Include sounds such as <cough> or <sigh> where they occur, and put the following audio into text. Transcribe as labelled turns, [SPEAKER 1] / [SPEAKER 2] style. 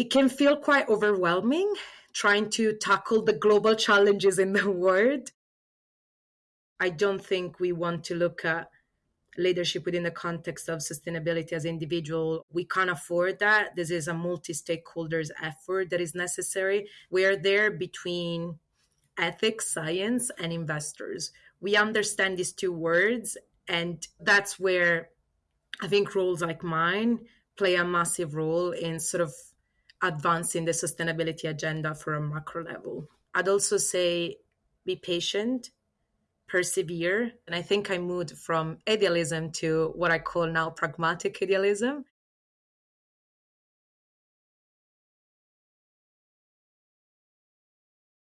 [SPEAKER 1] it can feel quite overwhelming trying to tackle the global challenges in the <laughs> world. I don't think we want to look at leadership within the context of sustainability as individual. We can't afford that. This is a multi-stakeholders effort that is necessary. We are there between ethics, science, and investors. We understand these two words, and that's where I think roles like mine play a massive role in sort of advancing the sustainability agenda for a macro level. I'd also say be patient, persevere. And I think I moved from idealism to what I call now pragmatic idealism.